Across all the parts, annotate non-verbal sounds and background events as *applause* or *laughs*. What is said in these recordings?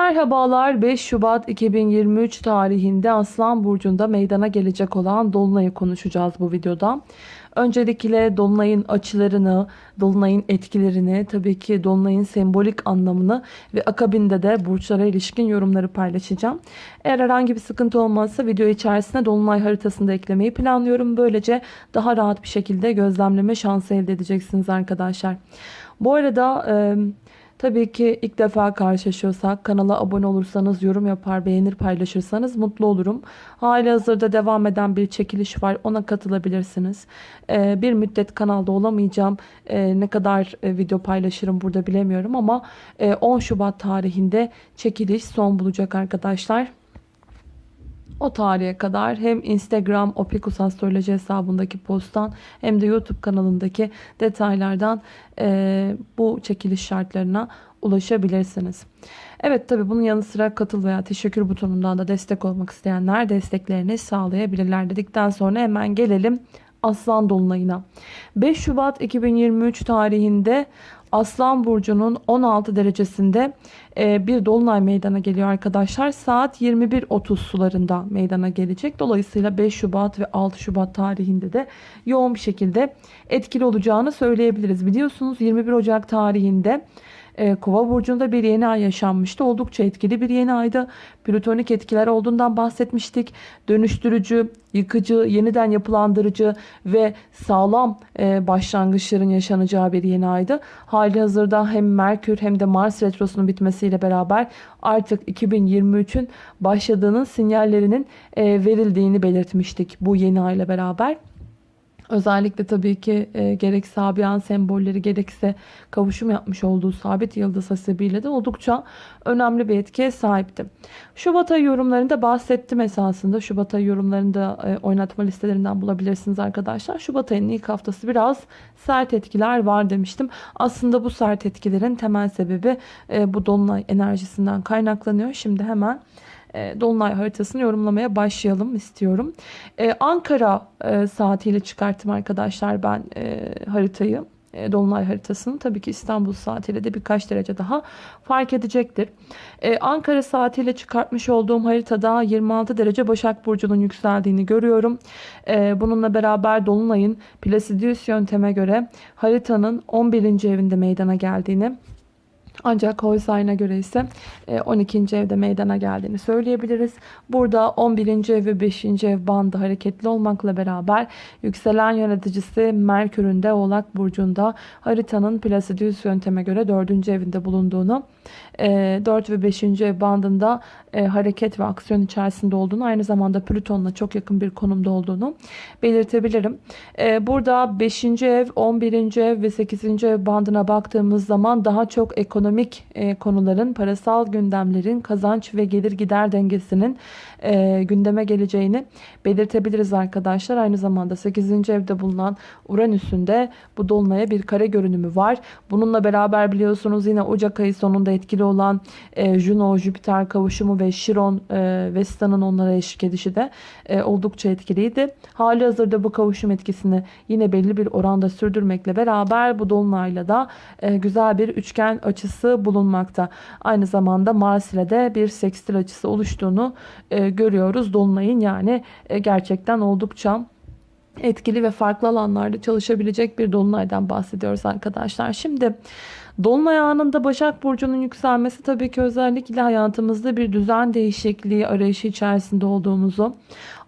Merhabalar 5 Şubat 2023 tarihinde Aslan Burcu'nda meydana gelecek olan Dolunay'ı konuşacağız bu videoda. Öncelikle Dolunay'ın açılarını, Dolunay'ın etkilerini, tabii ki Dolunay'ın sembolik anlamını ve akabinde de burçlara ilişkin yorumları paylaşacağım. Eğer herhangi bir sıkıntı olmazsa video içerisinde Dolunay haritasını da eklemeyi planlıyorum. Böylece daha rahat bir şekilde gözlemleme şansı elde edeceksiniz arkadaşlar. Bu arada... E, Tabii ki ilk defa karşılaşıyorsak kanala abone olursanız, yorum yapar, beğenir, paylaşırsanız mutlu olurum. Hali hazırda devam eden bir çekiliş var. Ona katılabilirsiniz. Ee, bir müddet kanalda olamayacağım. Ee, ne kadar e, video paylaşırım burada bilemiyorum ama e, 10 Şubat tarihinde çekiliş son bulacak arkadaşlar. O tarihe kadar hem Instagram Opikus Astroloji hesabındaki posttan hem de YouTube kanalındaki detaylardan e, bu çekiliş şartlarına ulaşabilirsiniz. Evet tabi bunun yanı sıra katıl veya teşekkür butonundan da destek olmak isteyenler desteklerini sağlayabilirler dedikten sonra hemen gelelim Aslan Dolunay'ına. 5 Şubat 2023 tarihinde Aslan Burcu'nun 16 derecesinde e, bir dolunay meydana geliyor arkadaşlar. Saat 21.30 sularında meydana gelecek. Dolayısıyla 5 Şubat ve 6 Şubat tarihinde de yoğun bir şekilde etkili olacağını söyleyebiliriz. Biliyorsunuz 21 Ocak tarihinde e, Kova burcunda bir yeni ay yaşanmıştı. Oldukça etkili bir yeni aydı. Plütonik etkiler olduğundan bahsetmiştik. Dönüştürücü, yıkıcı, yeniden yapılandırıcı ve sağlam e, başlangıçların yaşanacağı bir yeni aydı. Hali hazırda hem Merkür hem de Mars retrosunun bitmesiyle beraber artık 2023'ün başladığının sinyallerinin e, verildiğini belirtmiştik bu yeni ayla beraber. Özellikle tabii ki e, gerek Sabian sembolleri gerekse kavuşum yapmış olduğu sabit yıldız hasebiyle de oldukça önemli bir etkiye sahipti. Şubat ayı yorumlarında bahsettim esasında. Şubat ayı yorumlarında e, oynatma listelerinden bulabilirsiniz arkadaşlar. Şubat ayının ilk haftası biraz sert etkiler var demiştim. Aslında bu sert etkilerin temel sebebi e, bu dolunay enerjisinden kaynaklanıyor. Şimdi hemen e, Dolunay haritasını yorumlamaya başlayalım istiyorum. E, Ankara e, saatiyle çıkarttım arkadaşlar ben haritayı. Dolunay haritasını tabii ki İstanbul saatiyle de birkaç derece daha fark edecektir. Ankara saatiyle çıkartmış olduğum haritada 26 derece Başak Burcu'nun yükseldiğini görüyorum. bununla beraber Dolunay'ın Placidius yönteme göre haritanın 11. evinde meydana geldiğini ancak Holstein'a göre ise 12. E, evde meydana geldiğini söyleyebiliriz. Burada 11. ev ve 5. ev bandı hareketli olmakla beraber yükselen yöneticisi Merkür'ün de Oğlak Burcu'nda haritanın Placidius yönteme göre 4. evinde bulunduğunu 4 e, ve 5. ev bandında e, hareket ve aksiyon içerisinde olduğunu aynı zamanda Plüton'la çok yakın bir konumda olduğunu belirtebilirim. Burada 5. ev, 11. ev ve 8. ev bandına baktığımız zaman daha çok ekonomik ekonomik e, konuların, parasal gündemlerin, kazanç ve gelir gider dengesinin e, gündeme geleceğini belirtebiliriz arkadaşlar. Aynı zamanda 8. evde bulunan Uranüs'ün de bu dolunaya bir kare görünümü var. Bununla beraber biliyorsunuz yine Ocak ayı sonunda etkili olan e, Juno-Jüpiter kavuşumu ve Chiron e, Vesta'nın onlara eşlik edişi de e, oldukça etkiliydi. Hali hazırda bu kavuşum etkisini yine belli bir oranda sürdürmekle beraber bu dolunayla da e, güzel bir üçgen açısı bulunmakta. Aynı zamanda Mars ile de bir sekstil açısı oluştuğunu e, görüyoruz. Dolunay'ın yani e, gerçekten oldukça etkili ve farklı alanlarda çalışabilecek bir dolunaydan bahsediyoruz arkadaşlar. Şimdi Dolunay anında Başak Burcu'nun yükselmesi tabii ki özellikle hayatımızda bir düzen değişikliği arayışı içerisinde olduğumuzu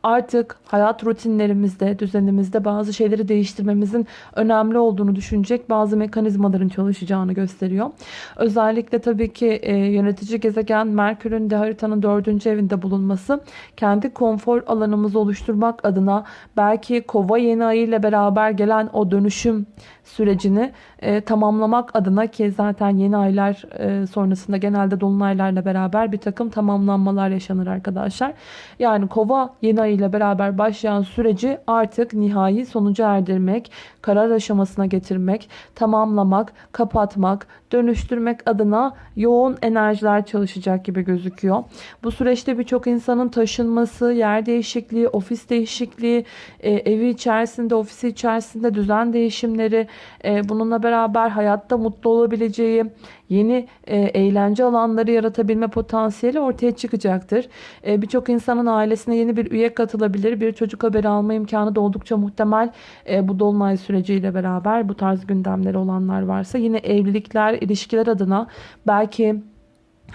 artık hayat rutinlerimizde, düzenimizde bazı şeyleri değiştirmemizin önemli olduğunu düşünecek bazı mekanizmaların çalışacağını gösteriyor. Özellikle tabii ki e, yönetici gezegen Merkür'ün de haritanın dördüncü evinde bulunması kendi konfor alanımızı oluşturmak adına belki kova yeni ayı ile beraber gelen o dönüşüm sürecini e, tamamlamak adına ki zaten yeni aylar e, sonrasında genelde dolunaylarla beraber bir takım tamamlanmalar yaşanır arkadaşlar. Yani kova yeni ayı İle beraber başlayan süreci artık nihai sonuca erdirmek, karar aşamasına getirmek, tamamlamak, kapatmak, dönüştürmek adına yoğun enerjiler çalışacak gibi gözüküyor. Bu süreçte birçok insanın taşınması, yer değişikliği, ofis değişikliği, e, evi içerisinde, ofisi içerisinde düzen değişimleri, e, bununla beraber hayatta mutlu olabileceği, yeni e, eğlence alanları yaratabilme potansiyeli ortaya çıkacaktır. Birçok insanın ailesine yeni bir üye katılabilir. Bir çocuk haberi alma imkanı da oldukça muhtemel e, bu dolunay süreciyle beraber bu tarz gündemleri olanlar varsa. Yine evlilikler, ilişkiler adına belki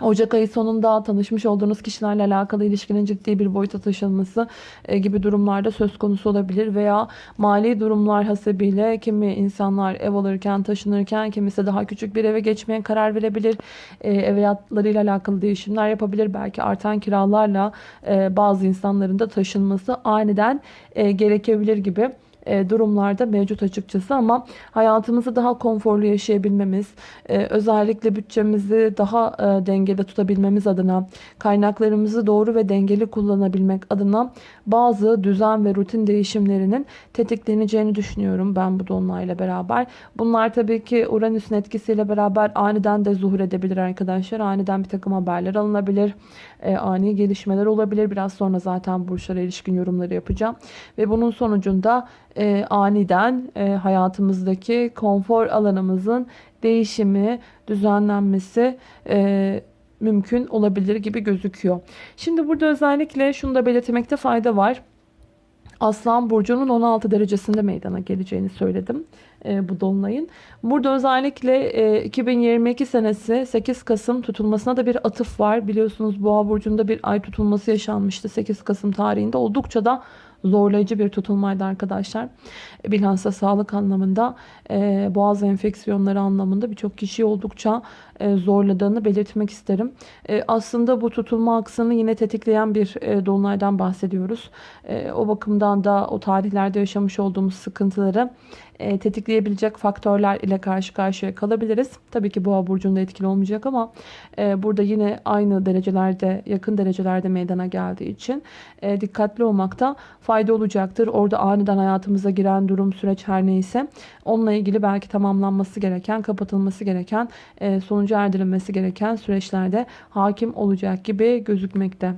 Ocak ayı sonunda tanışmış olduğunuz kişilerle alakalı ilişkinin ciddi bir boyuta taşınması e, gibi durumlarda söz konusu olabilir veya mali durumlar hasebiyle kimi insanlar ev alırken taşınırken kimisi daha küçük bir eve geçmeye karar verebilir. E, ev hayatlarıyla alakalı değişimler yapabilir. Belki artan kiralarla e, bazı insanların da taşınması aniden gerekebilir gibi durumlarda mevcut açıkçası ama hayatımızı daha konforlu yaşayabilmemiz, e, özellikle bütçemizi daha e, dengede tutabilmemiz adına, kaynaklarımızı doğru ve dengeli kullanabilmek adına bazı düzen ve rutin değişimlerinin tetikleneceğini düşünüyorum ben bu dolunayla beraber. Bunlar tabii ki Uranüs'ün etkisiyle beraber aniden de zuhur edebilir arkadaşlar. Aniden bir takım haberler alınabilir. ani gelişmeler olabilir. Biraz sonra zaten burçlara ilişkin yorumları yapacağım. Ve bunun sonucunda e, aniden e, hayatımızdaki konfor alanımızın değişimi, düzenlenmesi e, mümkün olabilir gibi gözüküyor. Şimdi burada özellikle şunu da belirtmekte fayda var. Aslan Burcu'nun 16 derecesinde meydana geleceğini söyledim e, bu dolunayın. Burada özellikle e, 2022 senesi 8 Kasım tutulmasına da bir atıf var. Biliyorsunuz Boğa Burcu'nda bir ay tutulması yaşanmıştı 8 Kasım tarihinde. Oldukça da zorlayıcı bir tutulmaydı arkadaşlar. Bilhassa sağlık anlamında boğaz enfeksiyonları anlamında birçok kişiyi oldukça zorladığını belirtmek isterim. E, aslında bu tutulma aksını yine tetikleyen bir e, dolunaydan bahsediyoruz. E, o bakımdan da o tarihlerde yaşamış olduğumuz sıkıntıları e, tetikleyebilecek faktörler ile karşı karşıya kalabiliriz. Tabii ki boğa burcunda etkili olmayacak ama e, burada yine aynı derecelerde yakın derecelerde meydana geldiği için e, dikkatli olmakta fayda olacaktır. Orada aniden hayatımıza giren durum süreç her neyse onunla ilgili belki tamamlanması gereken kapatılması gereken e, sonuca erdirilmesi gereken süreçlerde hakim olacak gibi gözükmekte.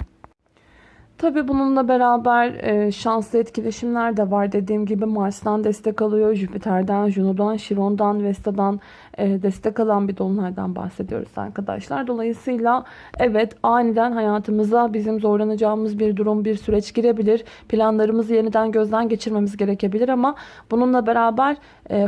Tabi bununla beraber e, şanslı etkileşimler de var. Dediğim gibi Mars'tan destek alıyor. Jüpiter'den, Juno'dan, Chiron'dan, Vesta'dan e, destek alan bir dolunaydan bahsediyoruz arkadaşlar. Dolayısıyla evet aniden hayatımıza bizim zorlanacağımız bir durum, bir süreç girebilir. Planlarımızı yeniden gözden geçirmemiz gerekebilir ama bununla beraber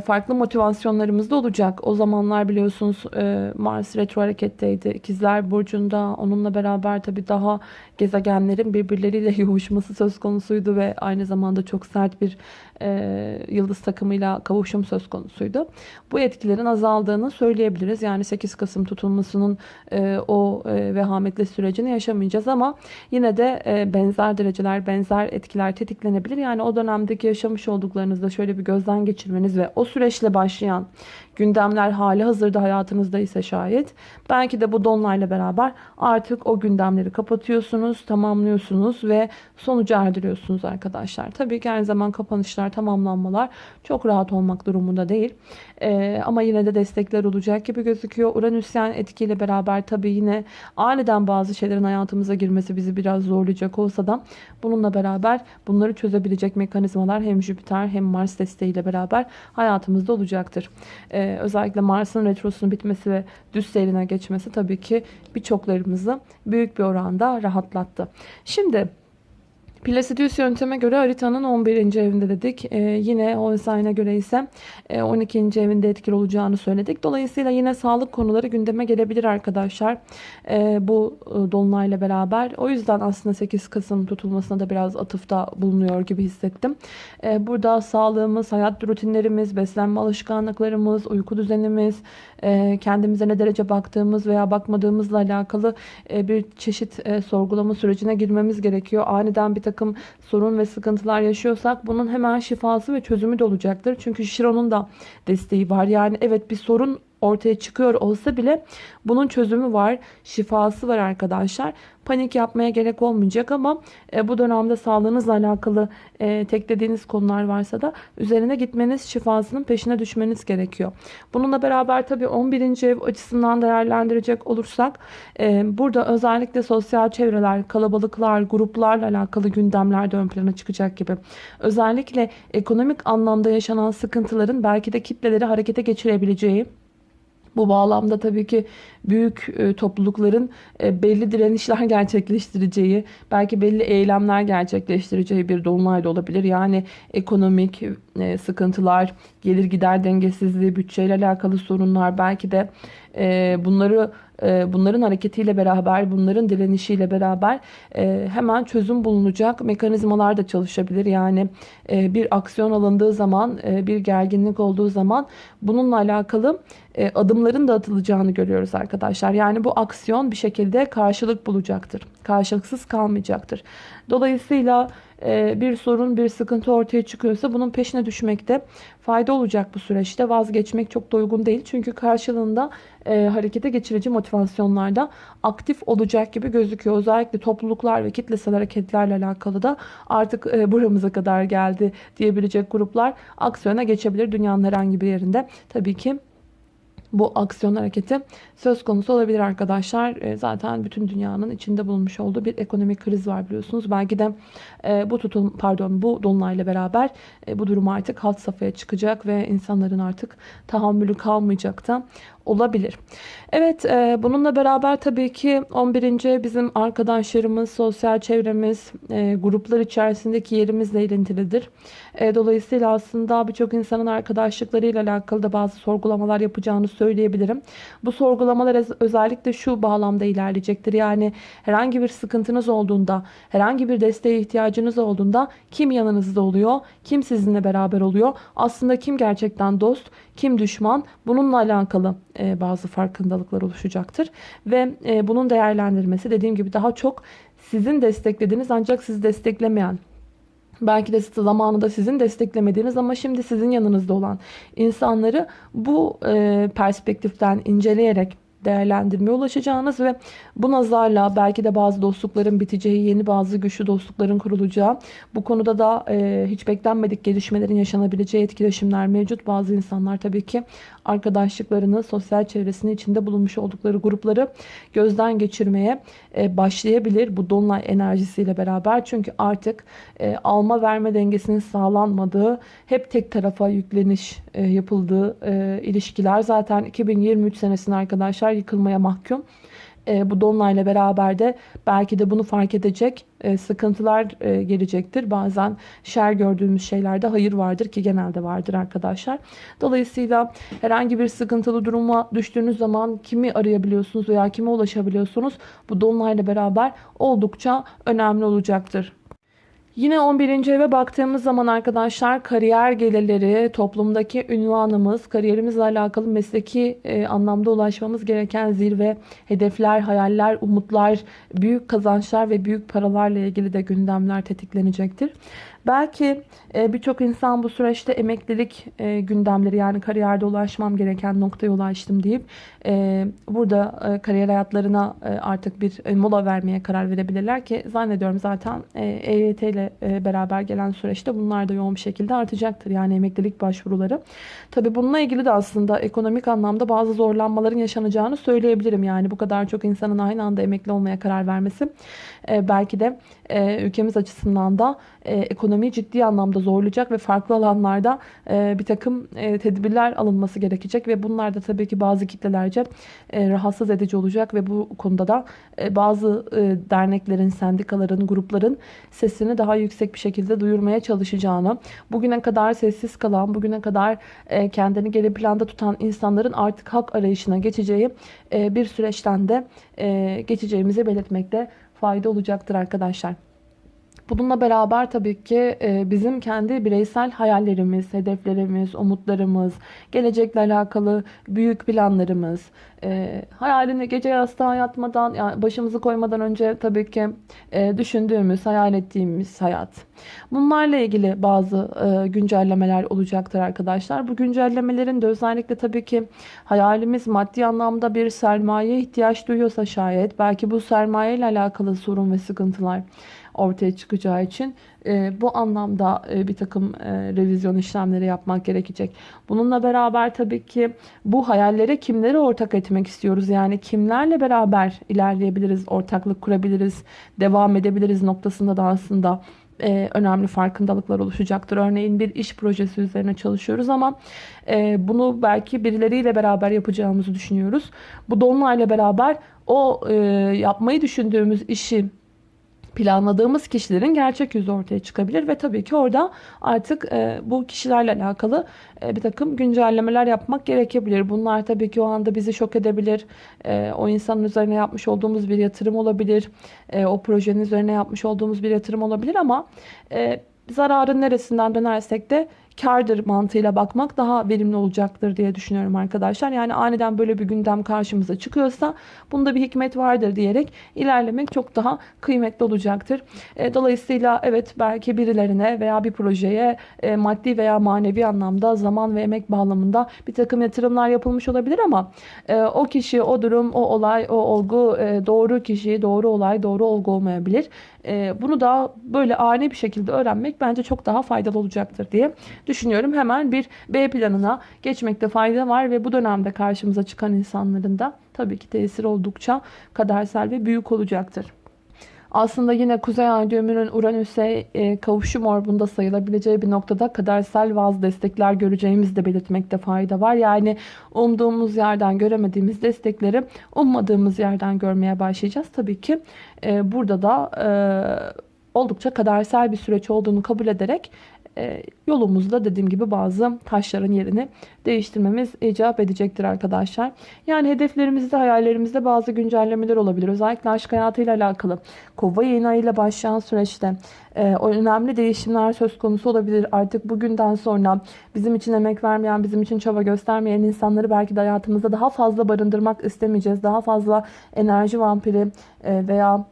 farklı motivasyonlarımız da olacak. O zamanlar biliyorsunuz e, Mars retro hareketteydi. İkizler Burcu'nda onunla beraber tabii daha gezegenlerin birbirleriyle *laughs* yoğuşması söz konusuydu ve aynı zamanda çok sert bir e, yıldız takımıyla kavuşum söz konusuydu. Bu etkilerin azaldığını söyleyebiliriz. Yani 8 Kasım tutulmasının e, o e, vehametli sürecini yaşamayacağız ama yine de e, benzer dereceler, benzer etkiler tetiklenebilir. Yani o dönemdeki yaşamış olduklarınızda şöyle bir gözden geçirmeniz ve o süreçle başlayan gündemler hali hazırda hayatınızda ise şayet belki de bu donlarla beraber artık o gündemleri kapatıyorsunuz, tamamlıyorsunuz ve sonuca erdiriyorsunuz arkadaşlar. Tabii ki aynı zaman kapanışlar, tamamlanmalar çok rahat olmak durumunda değil. Ee, ama yine de destekler olacak gibi gözüküyor. Uranüsyen etkiyle beraber tabii yine aniden bazı şeylerin hayatımıza girmesi bizi biraz zorlayacak olsa da bununla beraber bunları çözebilecek mekanizmalar hem Jüpiter hem Mars desteğiyle beraber hayatımızda olacaktır. Ee, özellikle Mars'ın retrosunun bitmesi ve düz seyrine geçmesi tabii ki birçoklarımızı büyük bir oranda rahatlattı. Şimdi Placidius yönteme göre haritanın 11. evinde dedik. Ee, yine Holstein'e göre ise 12. E, evinde etkili olacağını söyledik. Dolayısıyla yine sağlık konuları gündeme gelebilir arkadaşlar. Ee, bu e, dolunayla beraber. O yüzden aslında 8 Kasım tutulmasına da biraz atıfta bulunuyor gibi hissettim. Ee, burada sağlığımız, hayat rutinlerimiz, beslenme alışkanlıklarımız, uyku düzenimiz, e, kendimize ne derece baktığımız veya bakmadığımızla alakalı e, bir çeşit e, sorgulama sürecine girmemiz gerekiyor. Aniden bir takım sorun ve sıkıntılar yaşıyorsak bunun hemen şifası ve çözümü de olacaktır. Çünkü Şiron'un da desteği var. Yani evet bir sorun ortaya çıkıyor olsa bile bunun çözümü var, şifası var arkadaşlar. Panik yapmaya gerek olmayacak ama e, bu dönemde sağlığınızla alakalı e, teklediğiniz konular varsa da üzerine gitmeniz, şifasının peşine düşmeniz gerekiyor. Bununla beraber tabii 11. ev açısından değerlendirecek olursak e, burada özellikle sosyal çevreler, kalabalıklar, gruplarla alakalı gündemler de ön plana çıkacak gibi. Özellikle ekonomik anlamda yaşanan sıkıntıların belki de kitleleri harekete geçirebileceği bu bağlamda tabii ki büyük e, toplulukların e, belli direnişler *laughs* gerçekleştireceği, belki belli eylemler gerçekleştireceği bir dolunay da olabilir. Yani ekonomik e, sıkıntılar, gelir gider dengesizliği, bütçeyle alakalı sorunlar, belki de bunları bunların hareketiyle beraber, bunların direnişiyle beraber hemen çözüm bulunacak mekanizmalar da çalışabilir. Yani bir aksiyon alındığı zaman, bir gerginlik olduğu zaman bununla alakalı adımların da atılacağını görüyoruz arkadaşlar. Yani bu aksiyon bir şekilde karşılık bulacaktır. Karşılıksız kalmayacaktır. Dolayısıyla e, bir sorun, bir sıkıntı ortaya çıkıyorsa bunun peşine düşmekte fayda olacak bu süreçte. Vazgeçmek çok da uygun değil. Çünkü karşılığında e, harekete geçirici motivasyonlarda aktif olacak gibi gözüküyor. Özellikle topluluklar ve kitlesel hareketlerle alakalı da artık e, buramıza kadar geldi diyebilecek gruplar aksiyona geçebilir dünyanın herhangi bir yerinde. Tabii ki bu aksiyon hareketi söz konusu olabilir arkadaşlar. E, zaten bütün dünyanın içinde bulunmuş olduğu bir ekonomik kriz var biliyorsunuz. Belki de e, bu tutum pardon bu dolunayla beraber e, bu durum artık hat safhaya çıkacak ve insanların artık tahammülü kalmayacak da olabilir. Evet e, bununla beraber tabii ki 11. bizim arkadaşlarımız, sosyal çevremiz, e, gruplar içerisindeki yerimizle ilintilidir. E, dolayısıyla aslında birçok insanın arkadaşlıklarıyla alakalı da bazı sorgulamalar yapacağını söyleyebilirim. Bu sorgulamalar özellikle şu bağlamda ilerleyecektir. Yani herhangi bir sıkıntınız olduğunda, herhangi bir desteğe ihtiyacınız olduğunda kim yanınızda oluyor, kim sizinle beraber oluyor, aslında kim gerçekten dost, kim düşman bununla alakalı e, bazı farkındalıklar oluşacaktır. Ve e, bunun değerlendirmesi dediğim gibi daha çok sizin desteklediğiniz ancak sizi desteklemeyen belki de zamanında sizin desteklemediğiniz ama şimdi sizin yanınızda olan insanları bu e, perspektiften inceleyerek değerlendirmeye ulaşacağınız ve bu nazarla belki de bazı dostlukların biteceği, yeni bazı güçlü dostlukların kurulacağı, bu konuda da e, hiç beklenmedik gelişmelerin yaşanabileceği etkileşimler mevcut. Bazı insanlar tabii ki arkadaşlıklarını, sosyal çevresinin içinde bulunmuş oldukları grupları gözden geçirmeye e, başlayabilir bu dolunay enerjisiyle beraber. Çünkü artık e, alma verme dengesinin sağlanmadığı, hep tek tarafa yükleniş e, yapıldığı ilişkiler zaten 2023 senesinde arkadaşlar yıkılmaya mahkum. E, bu dolunayla beraber de belki de bunu fark edecek e, sıkıntılar e, gelecektir. Bazen şer gördüğümüz şeylerde hayır vardır ki genelde vardır arkadaşlar. Dolayısıyla herhangi bir sıkıntılı duruma düştüğünüz zaman kimi arayabiliyorsunuz veya kime ulaşabiliyorsunuz? Bu dolunayla beraber oldukça önemli olacaktır. Yine 11. eve baktığımız zaman arkadaşlar kariyer gelirleri, toplumdaki ünvanımız, kariyerimizle alakalı mesleki e, anlamda ulaşmamız gereken zirve, hedefler, hayaller, umutlar, büyük kazançlar ve büyük paralarla ilgili de gündemler tetiklenecektir. Belki e, birçok insan bu süreçte emeklilik e, gündemleri yani kariyerde ulaşmam gereken noktaya ulaştım deyip e, burada kariyer hayatlarına artık bir mola vermeye karar verebilirler ki zannediyorum zaten EYT ile beraber gelen süreçte bunlar da yoğun bir şekilde artacaktır. Yani emeklilik başvuruları. Tabi bununla ilgili de aslında ekonomik anlamda bazı zorlanmaların yaşanacağını söyleyebilirim. Yani bu kadar çok insanın aynı anda emekli olmaya karar vermesi belki de ülkemiz açısından da ekonomiyi ciddi anlamda zorlayacak ve farklı alanlarda e, bir takım e, tedbirler alınması gerekecek ve bunlar da tabii ki bazı kitlelerce e, rahatsız edici olacak ve bu konuda da e, bazı e, derneklerin, sendikaların, grupların sesini daha yüksek bir şekilde duyurmaya çalışacağını, bugüne kadar sessiz kalan, bugüne kadar e, kendini geri planda tutan insanların artık hak arayışına geçeceği e, bir süreçten de e, geçeceğimizi belirtmekte fayda olacaktır arkadaşlar. Bununla beraber tabii ki e, bizim kendi bireysel hayallerimiz, hedeflerimiz, umutlarımız, gelecekle alakalı büyük planlarımız, e, hayalini gece yastığa yatmadan, yani başımızı koymadan önce tabii ki e, düşündüğümüz, hayal ettiğimiz hayat. Bunlarla ilgili bazı güncellemeler olacaktır arkadaşlar. Bu güncellemelerin de özellikle tabii ki hayalimiz maddi anlamda bir sermaye ihtiyaç duyuyorsa şayet, belki bu sermaye ile alakalı sorun ve sıkıntılar ortaya çıkacağı için e, bu anlamda e, bir takım e, revizyon işlemleri yapmak gerekecek. Bununla beraber tabii ki bu hayallere kimleri ortak etmek istiyoruz? Yani kimlerle beraber ilerleyebiliriz, ortaklık kurabiliriz, devam edebiliriz noktasında da aslında önemli farkındalıklar oluşacaktır. Örneğin bir iş projesi üzerine çalışıyoruz ama bunu belki birileriyle beraber yapacağımızı düşünüyoruz. Bu dolunayla beraber o yapmayı düşündüğümüz işi planladığımız kişilerin gerçek yüzü ortaya çıkabilir ve tabii ki orada artık e, bu kişilerle alakalı e, bir takım güncellemeler yapmak gerekebilir. Bunlar tabii ki o anda bizi şok edebilir. E, o insanın üzerine yapmış olduğumuz bir yatırım olabilir. E, o projenin üzerine yapmış olduğumuz bir yatırım olabilir ama e, zararın neresinden dönersek de kardır mantığıyla bakmak daha verimli olacaktır diye düşünüyorum arkadaşlar. Yani aniden böyle bir gündem karşımıza çıkıyorsa bunda bir hikmet vardır diyerek ilerlemek çok daha kıymetli olacaktır. E, dolayısıyla evet belki birilerine veya bir projeye e, maddi veya manevi anlamda zaman ve emek bağlamında bir takım yatırımlar yapılmış olabilir ama e, o kişi, o durum, o olay, o olgu doğru kişi, doğru olay, doğru olgu olmayabilir. Bunu da böyle ani bir şekilde öğrenmek bence çok daha faydalı olacaktır diye düşünüyorum. Hemen bir B planına geçmekte fayda var ve bu dönemde karşımıza çıkan insanların da tabii ki tesir oldukça kadersel ve büyük olacaktır. Aslında yine Kuzey Ay düğümünün Uranüs'e e, kavuşum orbunda sayılabileceği bir noktada kadersel vaz destekler göreceğimizi de belirtmekte fayda var. Yani umduğumuz yerden göremediğimiz destekleri ummadığımız yerden görmeye başlayacağız. Tabii ki e, burada da e, oldukça kadersel bir süreç olduğunu kabul ederek yolumuzda dediğim gibi bazı taşların yerini değiştirmemiz icap edecektir arkadaşlar. Yani hedeflerimizde, hayallerimizde bazı güncellemeler olabilir. Özellikle aşk hayatıyla alakalı. Kova yayın ayıyla başlayan süreçte e, önemli değişimler söz konusu olabilir. Artık bugünden sonra bizim için emek vermeyen, bizim için çaba göstermeyen insanları belki de hayatımızda daha fazla barındırmak istemeyeceğiz. Daha fazla enerji vampiri e, veya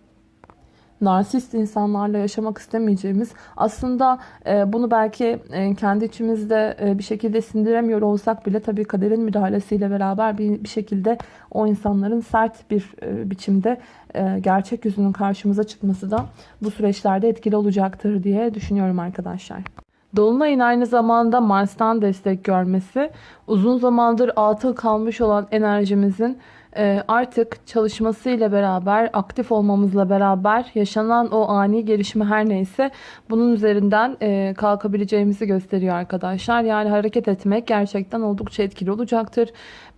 narsist insanlarla yaşamak istemeyeceğimiz aslında e, bunu belki e, kendi içimizde e, bir şekilde sindiremiyor olsak bile tabii kaderin müdahalesiyle beraber bir, bir şekilde o insanların sert bir e, biçimde e, gerçek yüzünün karşımıza çıkması da bu süreçlerde etkili olacaktır diye düşünüyorum arkadaşlar. Dolunay'ın aynı zamanda Mars'tan destek görmesi uzun zamandır atıl kalmış olan enerjimizin artık çalışmasıyla beraber, aktif olmamızla beraber yaşanan o ani gelişme her neyse bunun üzerinden e, kalkabileceğimizi gösteriyor arkadaşlar. Yani hareket etmek gerçekten oldukça etkili olacaktır.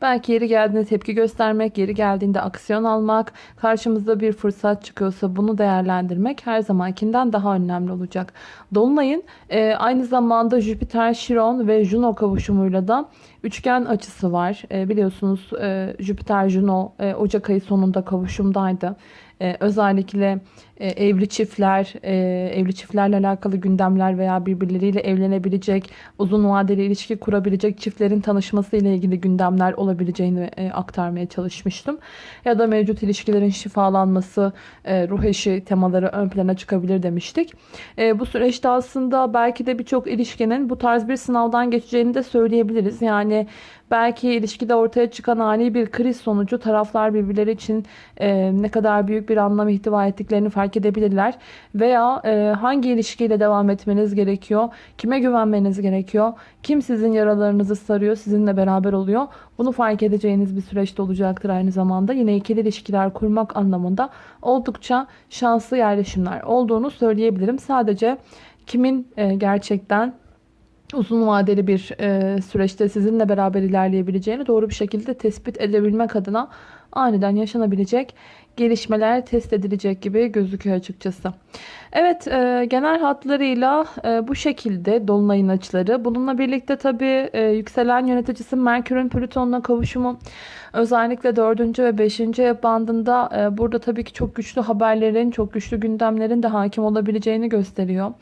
Belki yeri geldiğinde tepki göstermek, yeri geldiğinde aksiyon almak, karşımızda bir fırsat çıkıyorsa bunu değerlendirmek her zamankinden daha önemli olacak. Dolunay'ın e, aynı zamanda Jüpiter, Şiron ve Juno kavuşumuyla da üçgen açısı var. E, biliyorsunuz e, Jüpiter, Juno e, Ocak ayı sonunda kavuşumdaydı. E, özellikle e, evli çiftler, e, evli çiftlerle alakalı gündemler veya birbirleriyle evlenebilecek, uzun vadeli ilişki kurabilecek çiftlerin tanışması ile ilgili gündemler olabileceğini e, aktarmaya çalışmıştım. Ya da mevcut ilişkilerin şifalanması, e, ruh eşi temaları ön plana çıkabilir demiştik. Bu süreçte aslında belki de birçok ilişkinin bu tarz bir sınavdan geçeceğini de söyleyebiliriz. Yani belki ilişkide ortaya çıkan ani bir kriz sonucu taraflar birbirleri için e, ne kadar büyük bir anlam ihtiva ettiklerini fark edebilirler. Veya e, hangi ilişkiyle devam etmeniz gerekiyor, kime güvenmeniz gerekiyor, kim sizin yaralarınızı sarıyor, sizinle beraber oluyor. Bunu fark edeceğiniz bir süreçte olacaktır aynı zamanda. Yine ikili ilişkiler kurmak anlamında oldukça şanslı yerleşimler olduğunu söyleyebilirim. Sadece kimin e, gerçekten uzun vadeli bir e, süreçte sizinle beraber ilerleyebileceğini doğru bir şekilde tespit edebilmek adına aniden yaşanabilecek gelişmeler test edilecek gibi gözüküyor açıkçası. Evet e, genel hatlarıyla e, bu şekilde Dolunay'ın açıları. Bununla birlikte tabi e, yükselen yöneticisi Merkür'ün Plüton'la kavuşumu Özellikle 4. ve 5. ev bandında e, burada tabii ki çok güçlü haberlerin, çok güçlü gündemlerin de hakim olabileceğini gösteriyor.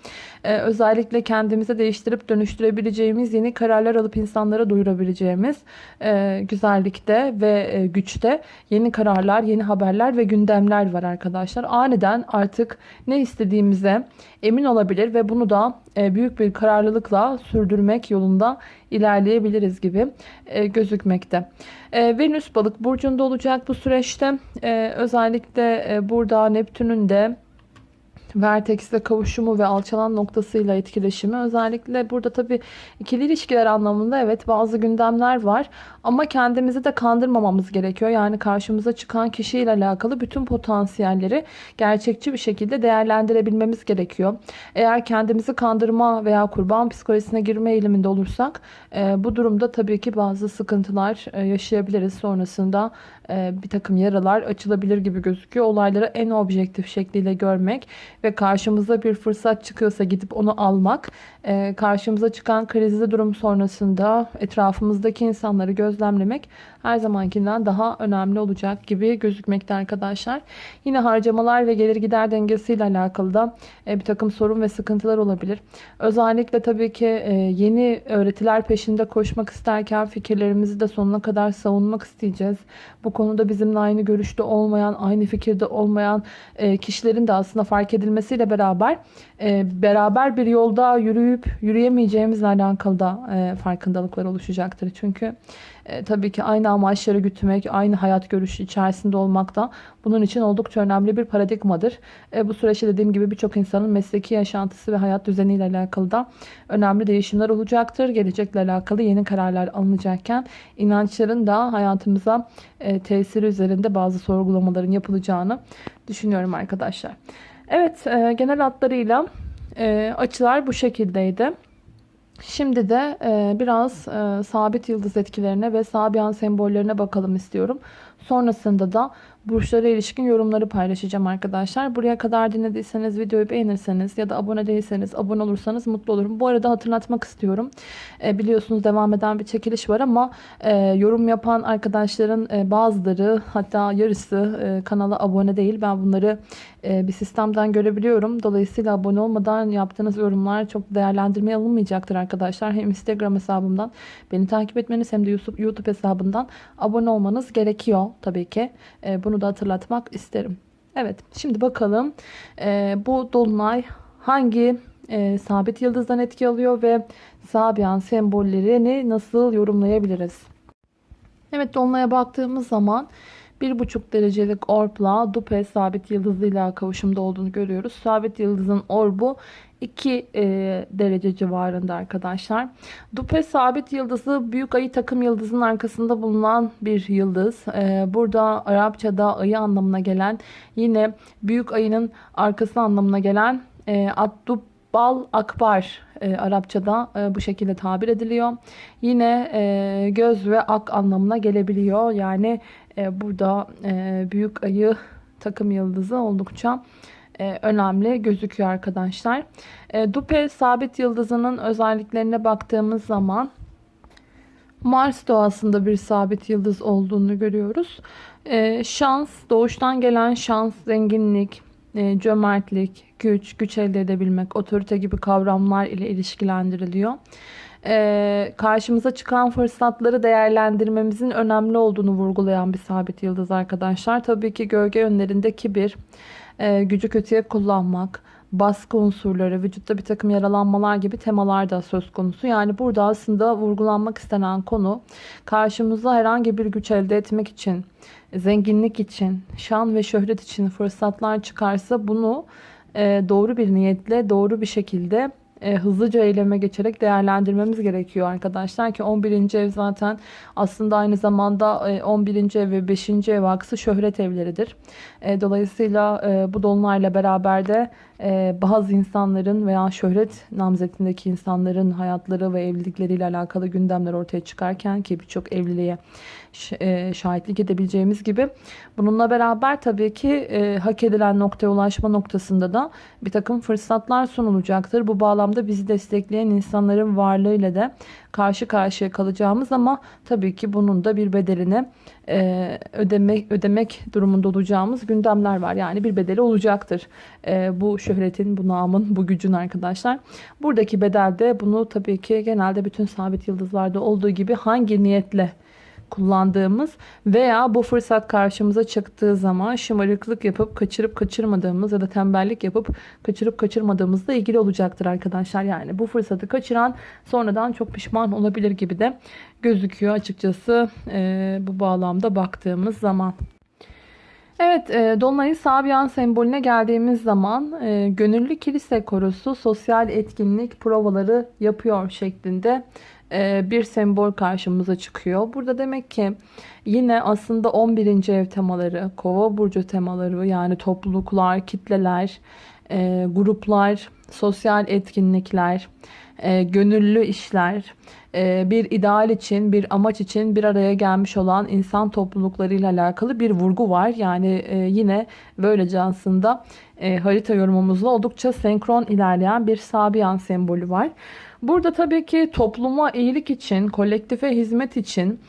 E, özellikle kendimizi değiştirip dönüştürebileceğimiz yeni kararlar alıp insanlara duyurabileceğimiz e, güzellikte ve e, güçte yeni kararlar, yeni haberler ve gündemler var arkadaşlar. Aniden artık ne istediğimize emin olabilir ve bunu da büyük bir kararlılıkla sürdürmek yolunda ilerleyebiliriz gibi e, gözükmekte. E, Venüs balık burcunda olacak bu süreçte. E, özellikle e, burada Neptün'ün de Vertex'le kavuşumu ve alçalan noktasıyla etkileşimi. Özellikle burada tabii ikili ilişkiler anlamında evet bazı gündemler var. Ama kendimizi de kandırmamamız gerekiyor. Yani karşımıza çıkan kişiyle alakalı bütün potansiyelleri gerçekçi bir şekilde değerlendirebilmemiz gerekiyor. Eğer kendimizi kandırma veya kurban psikolojisine girme eğiliminde olursak e, bu durumda tabii ki bazı sıkıntılar e, yaşayabiliriz. Sonrasında bir takım yaralar açılabilir gibi gözüküyor. Olayları en objektif şekliyle görmek ve karşımıza bir fırsat çıkıyorsa gidip onu almak, e, karşımıza çıkan krizli durum sonrasında etrafımızdaki insanları gözlemlemek her zamankinden daha önemli olacak gibi gözükmekte arkadaşlar. Yine harcamalar ve gelir gider dengesiyle alakalı da e, bir takım sorun ve sıkıntılar olabilir. Özellikle tabii ki e, yeni öğretiler peşinde koşmak isterken fikirlerimizi de sonuna kadar savunmak isteyeceğiz. Bu konuda bizimle aynı görüşte olmayan, aynı fikirde olmayan e, kişilerin de aslında fark edilmesiyle beraber beraber bir yolda yürüyüp yürüyemeyeceğimizle alakalı da farkındalıklar oluşacaktır. Çünkü e, tabii ki aynı amaçları gütmek, aynı hayat görüşü içerisinde olmak da bunun için oldukça önemli bir paradigmadır. E, bu süreçte dediğim gibi birçok insanın mesleki yaşantısı ve hayat düzeniyle alakalı da önemli değişimler olacaktır. Gelecekle alakalı yeni kararlar alınacakken inançların da hayatımıza e, tesiri üzerinde bazı sorgulamaların yapılacağını düşünüyorum arkadaşlar. Evet e, genel hatlarıyla e, açılar bu şekildeydi. Şimdi de e, biraz e, sabit yıldız etkilerine ve sabiyan sembollerine bakalım istiyorum. Sonrasında da burçlara ilişkin yorumları paylaşacağım arkadaşlar. Buraya kadar dinlediyseniz videoyu beğenirseniz ya da abone değilseniz abone olursanız mutlu olurum. Bu arada hatırlatmak istiyorum. E, biliyorsunuz devam eden bir çekiliş var ama e, yorum yapan arkadaşların e, bazıları hatta yarısı e, kanala abone değil. Ben bunları bir sistemden görebiliyorum. Dolayısıyla abone olmadan yaptığınız yorumlar çok değerlendirmeye alınmayacaktır arkadaşlar. Hem Instagram hesabımdan beni takip etmeniz hem de YouTube hesabından abone olmanız gerekiyor tabii ki. E, bunu da hatırlatmak isterim. Evet şimdi bakalım e, bu dolunay hangi e, sabit yıldızdan etki alıyor ve sabiyan sembollerini nasıl yorumlayabiliriz? Evet dolunaya baktığımız zaman 1,5 derecelik orbla Dupe sabit yıldızıyla kavuşumda olduğunu görüyoruz. Sabit yıldızın orbu 2 e, derece civarında arkadaşlar. Dupe sabit yıldızı büyük ayı takım yıldızın arkasında bulunan bir yıldız. E, burada Arapçada ayı anlamına gelen yine büyük ayının arkası anlamına gelen e, Addub Bal akbar e, Arapçada e, bu şekilde tabir ediliyor. Yine e, göz ve ak anlamına gelebiliyor. Yani burada e, büyük ayı takım yıldızı oldukça e, önemli gözüküyor arkadaşlar. E, Dupe sabit yıldızının özelliklerine baktığımız zaman Mars doğasında bir sabit yıldız olduğunu görüyoruz. E, şans, doğuştan gelen şans, zenginlik, e, cömertlik, güç, güç elde edebilmek, otorite gibi kavramlar ile ilişkilendiriliyor. E, karşımıza çıkan fırsatları değerlendirmemizin önemli olduğunu vurgulayan bir sabit yıldız arkadaşlar. Tabii ki gölge yönlerinde kibir, e, gücü kötüye kullanmak, baskı unsurları, vücutta bir takım yaralanmalar gibi temalar da söz konusu. Yani burada aslında vurgulanmak istenen konu karşımıza herhangi bir güç elde etmek için, zenginlik için, şan ve şöhret için fırsatlar çıkarsa bunu e, doğru bir niyetle, doğru bir şekilde e, hızlıca eyleme geçerek değerlendirmemiz gerekiyor arkadaşlar ki 11. ev zaten aslında aynı zamanda e, 11. ev ve 5. ev aksı şöhret evleridir. E, dolayısıyla e, bu dolunayla beraber de e, bazı insanların veya şöhret namzetindeki insanların hayatları ve evlilikleriyle alakalı gündemler ortaya çıkarken ki birçok evliliğe e, şahitlik edebileceğimiz gibi bununla beraber tabii ki e, hak edilen noktaya ulaşma noktasında da bir takım fırsatlar sunulacaktır. Bu bağlamda bizi destekleyen insanların varlığıyla da karşı karşıya kalacağımız ama tabii ki bunun da bir bedelini e, ödemek, ödemek durumunda olacağımız gündemler var. Yani bir bedeli olacaktır. E, bu şöhretin, bu namın, bu gücün arkadaşlar. Buradaki bedelde bunu tabii ki genelde bütün sabit yıldızlarda olduğu gibi hangi niyetle kullandığımız veya bu fırsat karşımıza çıktığı zaman şımarıklık yapıp kaçırıp kaçırmadığımız ya da tembellik yapıp kaçırıp kaçırmadığımızla ilgili olacaktır arkadaşlar. Yani bu fırsatı kaçıran sonradan çok pişman olabilir gibi de gözüküyor açıkçası e, bu bağlamda baktığımız zaman. Evet, e, Dolunay'ın Sabiyan sembolüne geldiğimiz zaman e, gönüllü kilise korusu sosyal etkinlik provaları yapıyor şeklinde bir sembol karşımıza çıkıyor. Burada demek ki yine aslında 11. ev temaları, kova burcu temaları yani topluluklar, kitleler, e, gruplar, sosyal etkinlikler, e, gönüllü işler, bir ideal için, bir amaç için bir araya gelmiş olan insan topluluklarıyla alakalı bir vurgu var. Yani yine böylece aslında harita yorumumuzla oldukça senkron ilerleyen bir Sabian sembolü var. Burada tabii ki topluma iyilik için, kolektife hizmet için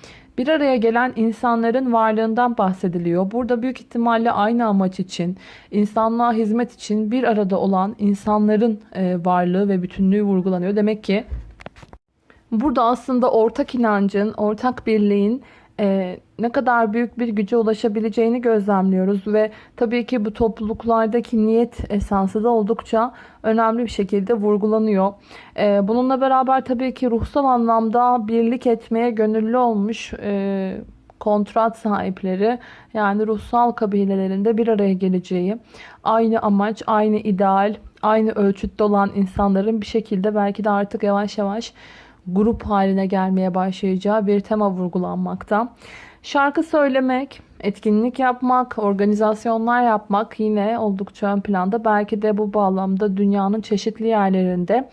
bir araya gelen insanların varlığından bahsediliyor. Burada büyük ihtimalle aynı amaç için, insanlığa hizmet için bir arada olan insanların e, varlığı ve bütünlüğü vurgulanıyor. Demek ki burada aslında ortak inancın, ortak birliğin e, ne kadar büyük bir güce ulaşabileceğini gözlemliyoruz ve tabii ki bu topluluklardaki niyet esansı da oldukça önemli bir şekilde vurgulanıyor. E, bununla beraber tabii ki ruhsal anlamda birlik etmeye gönüllü olmuş e, kontrat sahipleri yani ruhsal kabilelerinde bir araya geleceği, aynı amaç, aynı ideal, aynı ölçütte olan insanların bir şekilde belki de artık yavaş yavaş grup haline gelmeye başlayacağı bir tema vurgulanmakta. Şarkı söylemek, etkinlik yapmak, organizasyonlar yapmak yine oldukça ön planda. Belki de bu bağlamda dünyanın çeşitli yerlerinde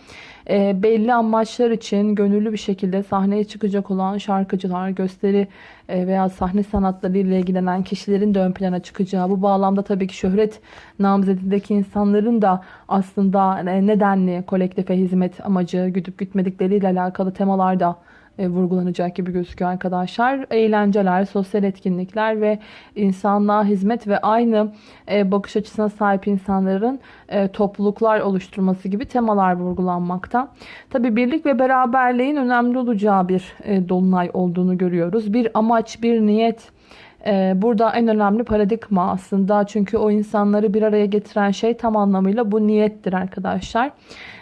e, belli amaçlar için gönüllü bir şekilde sahneye çıkacak olan şarkıcılar, gösteri e, veya sahne sanatları ile ilgilenen kişilerin de ön plana çıkacağı bu bağlamda tabii ki şöhret namzedindeki insanların da aslında e, nedenli kolektife hizmet amacı güdüp gütmedikleriyle alakalı temalarda e, vurgulanacak gibi gözüküyor arkadaşlar. Eğlenceler, sosyal etkinlikler ve insanlığa hizmet ve aynı e, bakış açısına sahip insanların e, topluluklar oluşturması gibi temalar vurgulanmakta. Tabi birlik ve beraberliğin önemli olacağı bir dolunay olduğunu görüyoruz. Bir amaç, bir niyet, Burada en önemli paradigma aslında çünkü o insanları bir araya getiren şey tam anlamıyla bu niyettir arkadaşlar.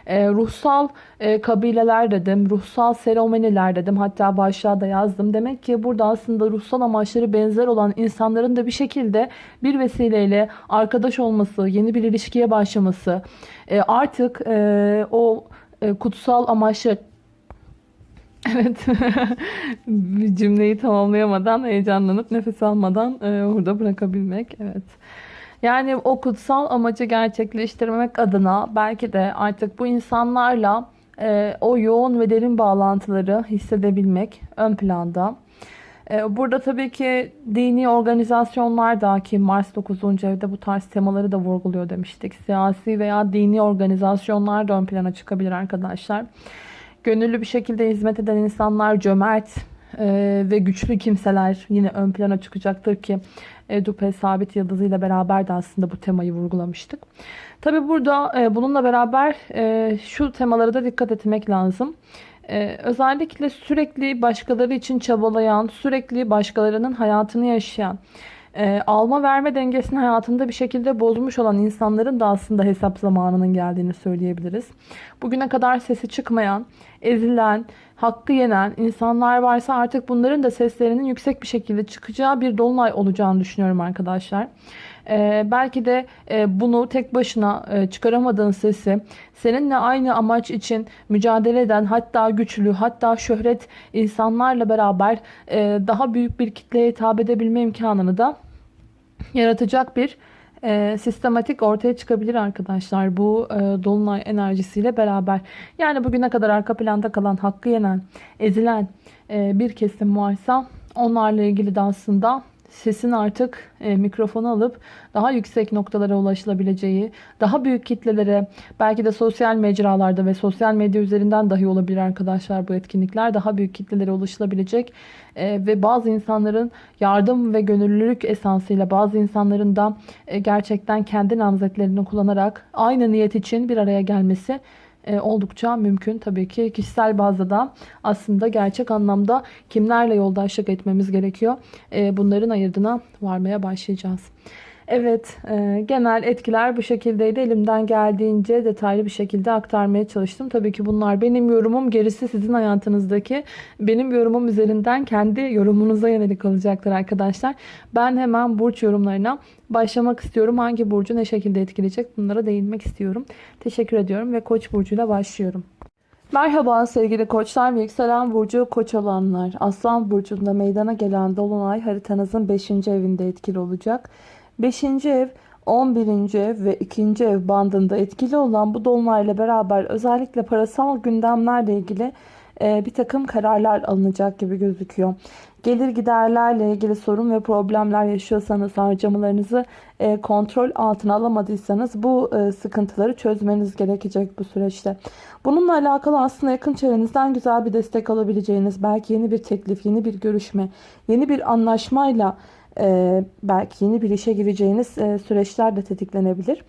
E, ruhsal e, kabileler dedim, ruhsal seremoniler dedim. Hatta başlığa da yazdım. Demek ki burada aslında ruhsal amaçları benzer olan insanların da bir şekilde bir vesileyle arkadaş olması, yeni bir ilişkiye başlaması, e, artık e, o kutsal amaçlı Evet. *laughs* cümleyi tamamlayamadan heyecanlanıp nefes almadan e, orada bırakabilmek. Evet. Yani o kutsal amacı gerçekleştirmek adına belki de artık bu insanlarla e, o yoğun ve derin bağlantıları hissedebilmek ön planda. E, burada tabii ki dini organizasyonlar da ki Mars 9. evde bu tarz temaları da vurguluyor demiştik. Siyasi veya dini organizasyonlar da ön plana çıkabilir arkadaşlar. Gönüllü bir şekilde hizmet eden insanlar cömert e, ve güçlü kimseler yine ön plana çıkacaktır ki Edupe sabit yıldızıyla beraber de aslında bu temayı vurgulamıştık. Tabi burada e, bununla beraber e, şu temalara da dikkat etmek lazım. E, özellikle sürekli başkaları için çabalayan, sürekli başkalarının hayatını yaşayan, e, alma verme dengesini hayatında bir şekilde bozmuş olan insanların da aslında hesap zamanının geldiğini söyleyebiliriz. Bugüne kadar sesi çıkmayan, ezilen, hakkı yenen insanlar varsa artık bunların da seslerinin yüksek bir şekilde çıkacağı bir dolunay olacağını düşünüyorum arkadaşlar. Ee, belki de e, bunu tek başına e, çıkaramadığın sesi seninle aynı amaç için mücadele eden hatta güçlü hatta şöhret insanlarla beraber e, daha büyük bir kitleye hitap edebilme imkanını da yaratacak bir e, sistematik ortaya çıkabilir arkadaşlar bu e, dolunay enerjisiyle beraber. Yani bugüne kadar arka planda kalan, hakkı yenen, ezilen e, bir kesim varsa onlarla ilgili de aslında sesin artık e, mikrofonu alıp daha yüksek noktalara ulaşılabileceği, daha büyük kitlelere belki de sosyal mecralarda ve sosyal medya üzerinden dahi olabilir arkadaşlar bu etkinlikler. Daha büyük kitlelere ulaşılabilecek e, ve bazı insanların yardım ve gönüllülük esansıyla bazı insanların da e, gerçekten kendi namzetlerini kullanarak aynı niyet için bir araya gelmesi e, oldukça mümkün. Tabii ki kişisel bazda da aslında gerçek anlamda kimlerle yoldaşlık etmemiz gerekiyor. E, bunların ayırdına varmaya başlayacağız. Evet, e, genel etkiler bu şekildeydi. Elimden geldiğince detaylı bir şekilde aktarmaya çalıştım. Tabii ki bunlar benim yorumum. Gerisi sizin hayatınızdaki benim yorumum üzerinden kendi yorumunuza yönelik olacaktır arkadaşlar. Ben hemen burç yorumlarına başlamak istiyorum. Hangi burcu ne şekilde etkileyecek bunlara değinmek istiyorum. Teşekkür ediyorum ve Koç burcuyla başlıyorum. Merhaba sevgili koçlar ve yükselen burcu koç olanlar. Aslan burcunda meydana gelen dolunay haritanızın 5. evinde etkili olacak. 5. ev 11. ev ve 2. ev bandında etkili olan bu dolunayla beraber özellikle parasal gündemlerle ilgili e, bir takım kararlar alınacak gibi gözüküyor. Gelir giderlerle ilgili sorun ve problemler yaşıyorsanız harcamalarınızı e, kontrol altına alamadıysanız bu e, sıkıntıları çözmeniz gerekecek bu süreçte. Bununla alakalı aslında yakın çevrenizden güzel bir destek alabileceğiniz belki yeni bir teklif, yeni bir görüşme, yeni bir anlaşmayla e, belki yeni bir işe gireceğiniz e, süreçler de tetiklenebilir.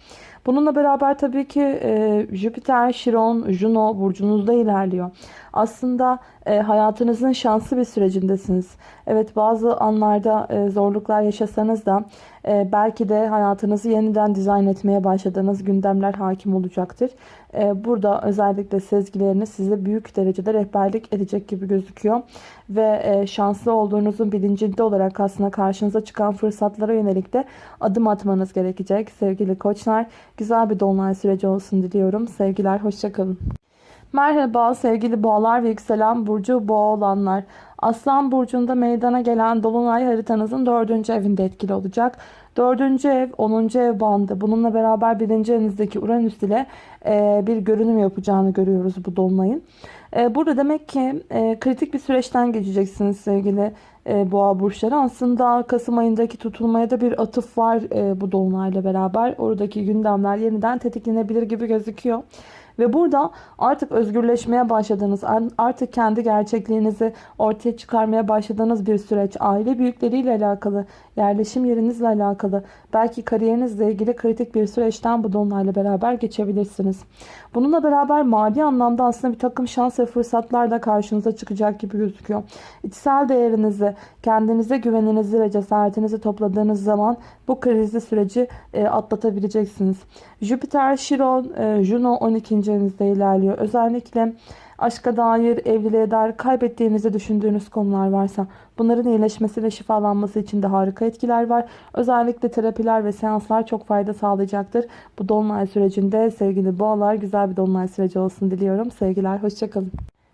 Bununla beraber tabii ki e, Jüpiter, Şiron, Juno burcunuzda ilerliyor. Aslında e, hayatınızın şanslı bir sürecindesiniz. Evet bazı anlarda e, zorluklar yaşasanız da belki de hayatınızı yeniden dizayn etmeye başladığınız gündemler hakim olacaktır. E, burada özellikle sezgileriniz size büyük derecede rehberlik edecek gibi gözüküyor. Ve e, şanslı olduğunuzun bilincinde olarak aslında karşınıza çıkan fırsatlara yönelik de adım atmanız gerekecek. Sevgili koçlar güzel bir dolunay süreci olsun diliyorum. Sevgiler hoşçakalın. Merhaba sevgili boğalar ve yükselen burcu boğa olanlar. Aslan burcunda meydana gelen dolunay haritanızın dördüncü evinde etkili olacak. Dördüncü ev 10. ev bandı. Bununla beraber birinci evinizdeki Uranüs ile e, bir görünüm yapacağını görüyoruz bu dolunayın. E, burada demek ki e, kritik bir süreçten geçeceksiniz sevgili e, boğa burçları. Aslında Kasım ayındaki tutulmaya da bir atıf var e, bu dolunayla beraber. Oradaki gündemler yeniden tetiklenebilir gibi gözüküyor. Ve burada artık özgürleşmeye başladığınız, artık kendi gerçekliğinizi ortaya çıkarmaya başladığınız bir süreç. Aile büyükleriyle alakalı, yerleşim yerinizle alakalı, belki kariyerinizle ilgili kritik bir süreçten bu dolunayla beraber geçebilirsiniz. Bununla beraber mali anlamda aslında bir takım şans ve fırsatlar da karşınıza çıkacak gibi gözüküyor. İçsel değerinizi, kendinize güveninizi ve cesaretinizi topladığınız zaman bu krizli süreci e, atlatabileceksiniz. Jüpiter, Şiron, e, Juno 12. evinizde ilerliyor. Özellikle aşka dair, evliliğe dair kaybettiğinizi düşündüğünüz konular varsa bunların iyileşmesi ve şifalanması için de harika etkiler var. Özellikle terapiler ve seanslar çok fayda sağlayacaktır. Bu dolunay sürecinde sevgili boğalar güzel bir dolunay süreci olsun diliyorum. Sevgiler, hoşçakalın.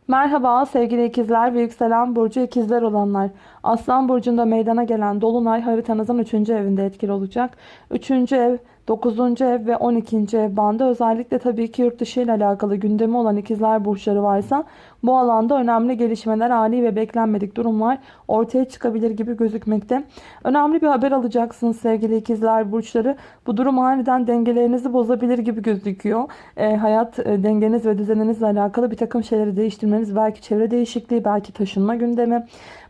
Merhaba sevgili ikizler ve yükselen burcu ikizler olanlar. Aslan burcunda meydana gelen dolunay haritanızın 3. evinde etkili olacak. 3. ev 9. ev ve 12. ev bandı özellikle tabii ki yurt dışı ile alakalı gündemi olan ikizler burçları varsa bu alanda önemli gelişmeler, ani ve beklenmedik durumlar ortaya çıkabilir gibi gözükmekte. Önemli bir haber alacaksınız sevgili ikizler burçları. Bu durum aniden dengelerinizi bozabilir gibi gözüküyor. E, hayat e, dengeniz ve düzeninizle alakalı bir takım şeyleri değiştirmeniz, belki çevre değişikliği, belki taşınma gündemi.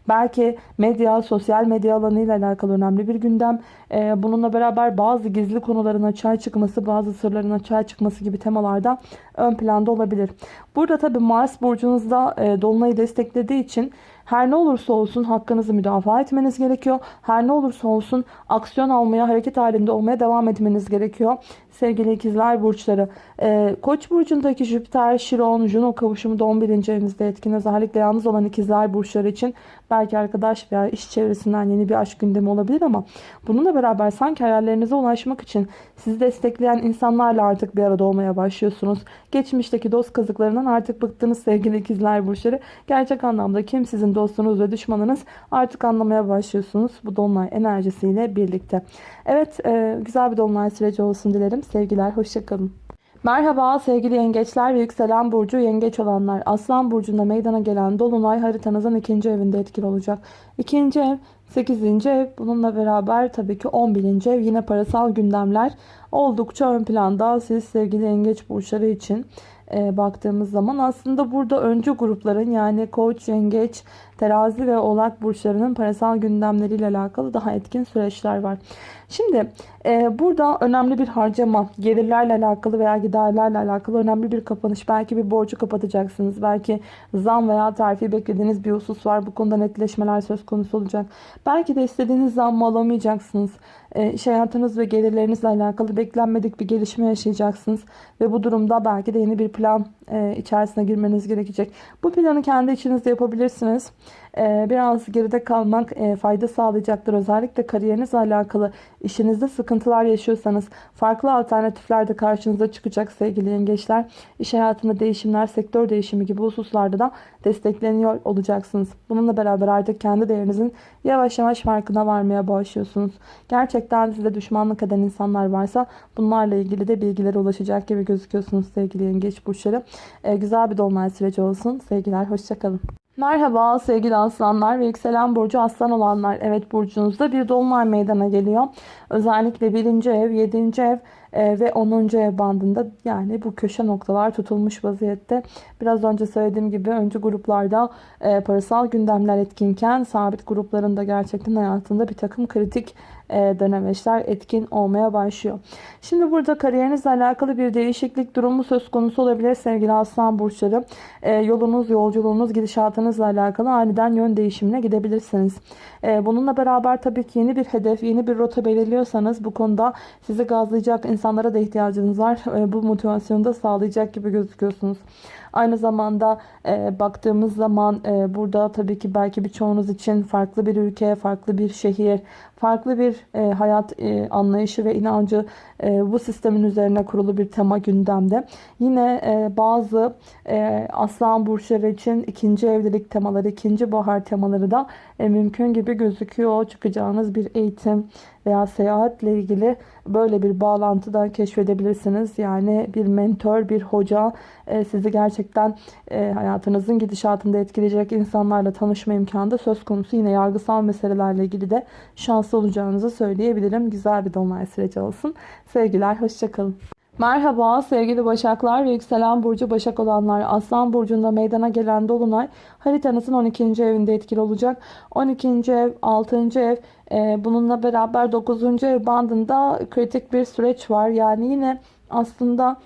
Belki medya, sosyal medya alanıyla alakalı önemli bir gündem. Ee, bununla beraber bazı gizli konuların açığa çıkması, bazı sırların açığa çıkması gibi temalarda ön planda olabilir. Burada tabi Mars burcunuzda e, Dolunay'ı desteklediği için her ne olursa olsun hakkınızı müdafaa etmeniz gerekiyor. Her ne olursa olsun aksiyon almaya, hareket halinde olmaya devam etmeniz gerekiyor. Sevgili ikizler burçları. Ee, Koç burcundaki Jüpiter, Şiron, Juno kavuşumu da 11. evinizde etkin. Özellikle yalnız olan ikizler burçları için Belki arkadaş veya iş çevresinden yeni bir aşk gündemi olabilir ama bununla beraber sanki hayallerinize ulaşmak için sizi destekleyen insanlarla artık bir arada olmaya başlıyorsunuz. Geçmişteki dost kazıklarından artık bıktınız sevgili ikizler burçları. Gerçek anlamda kim sizin dostunuz ve düşmanınız artık anlamaya başlıyorsunuz bu dolunay enerjisiyle birlikte. Evet e, güzel bir dolunay süreci olsun dilerim. Sevgiler hoşçakalın. Merhaba sevgili yengeçler ve yükselen burcu yengeç olanlar. Aslan burcunda meydana gelen dolunay haritanızın ikinci evinde etkili olacak. İkinci ev 8. ev bununla beraber tabii ki 11. ev yine parasal gündemler oldukça ön planda siz sevgili yengeç burçları için e, baktığımız zaman aslında burada öncü grupların yani koç, yengeç, terazi ve oğlak burçlarının parasal gündemleriyle alakalı daha etkin süreçler var. Şimdi e, burada önemli bir harcama, gelirlerle alakalı veya giderlerle alakalı önemli bir kapanış. Belki bir borcu kapatacaksınız. Belki zam veya terfi beklediğiniz bir husus var. Bu konuda netleşmeler söz konusu olacak. Belki de istediğiniz zammı alamayacaksınız. E, iş hayatınız ve gelirlerinizle alakalı beklenmedik bir gelişme yaşayacaksınız. Ve bu durumda belki de yeni bir plan e, içerisine girmeniz gerekecek. Bu planı kendi içinizde yapabilirsiniz. E, biraz geride kalmak e, fayda sağlayacaktır. Özellikle kariyerinizle alakalı işinizde sıkıntılar yaşıyorsanız farklı alternatifler de karşınıza çıkacak sevgili yengeçler. İş hayatında değişimler, sektör değişimi gibi hususlarda da destekleniyor olacaksınız. Bununla beraber artık kendi değerinizin yavaş yavaş farkına varmaya başlıyorsunuz. Gerçekten size düşmanlık eden insanlar varsa bunlarla ilgili de bilgilere ulaşacak gibi gözüküyorsunuz sevgili yengeç burçları. Ee, güzel bir dolunay süreci olsun. Sevgiler, hoşçakalın. Merhaba sevgili aslanlar ve yükselen burcu aslan olanlar. Evet burcunuzda bir dolunay meydana geliyor. Özellikle 1. ev, 7. ev e, ve 10. ev bandında yani bu köşe noktalar tutulmuş vaziyette. Biraz önce söylediğim gibi öncü gruplarda e, parasal gündemler etkinken sabit gruplarında gerçekten hayatında bir takım kritik dönemeçler etkin olmaya başlıyor. Şimdi burada kariyerinizle alakalı bir değişiklik durumu söz konusu olabilir sevgili aslan burçları. E, yolunuz, yolculuğunuz, gidişatınızla alakalı aniden yön değişimine gidebilirsiniz. E, bununla beraber tabii ki yeni bir hedef, yeni bir rota belirliyorsanız bu konuda sizi gazlayacak insanlara da ihtiyacınız var. Bu motivasyonu da sağlayacak gibi gözüküyorsunuz. Aynı zamanda e, baktığımız zaman e, burada tabii ki belki birçoğunuz için farklı bir ülke, farklı bir şehir, farklı bir e, hayat e, anlayışı ve inancı e, bu sistemin üzerine kurulu bir tema gündemde. Yine e, bazı e, aslan burçları için ikinci evlilik temaları, ikinci bahar temaları da e, mümkün gibi gözüküyor. Çıkacağınız bir eğitim veya seyahatle ilgili böyle bir bağlantı da keşfedebilirsiniz. Yani bir mentor, bir hoca e, sizi gerçekten e, hayatınızın gidişatında etkileyecek insanlarla tanışma imkanı da söz konusu. Yine yargısal meselelerle ilgili de şanslı olacağınızı söyleyebilirim. Güzel bir dolunay süreci olsun. Sevgiler, hoşçakalın. Merhaba sevgili Başaklar ve yükselen burcu Başak olanlar. Aslan burcunda meydana gelen dolunay haritanızın 12. evinde etkili olacak. 12. ev, 6. ev e, bununla beraber 9. ev bandında kritik bir süreç var. Yani yine aslında